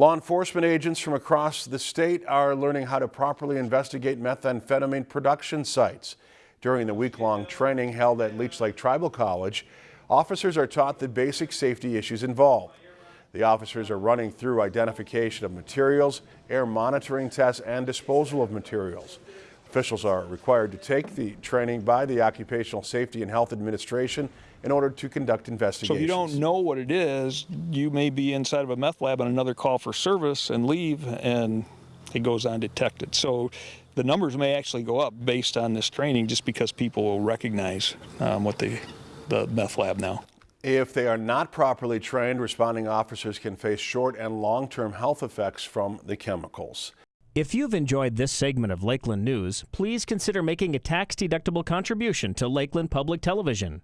Law enforcement agents from across the state are learning how to properly investigate methamphetamine production sites. During the week-long training held at Leech Lake Tribal College, officers are taught the basic safety issues involved. The officers are running through identification of materials, air monitoring tests, and disposal of materials. Officials are required to take the training by the Occupational Safety and Health Administration in order to conduct investigations. So if you don't know what it is, you may be inside of a meth lab on another call for service and leave and it goes undetected. So the numbers may actually go up based on this training just because people will recognize um, what the, the meth lab now. If they are not properly trained, responding officers can face short and long-term health effects from the chemicals. If you've enjoyed this segment of Lakeland News, please consider making a tax-deductible contribution to Lakeland Public Television.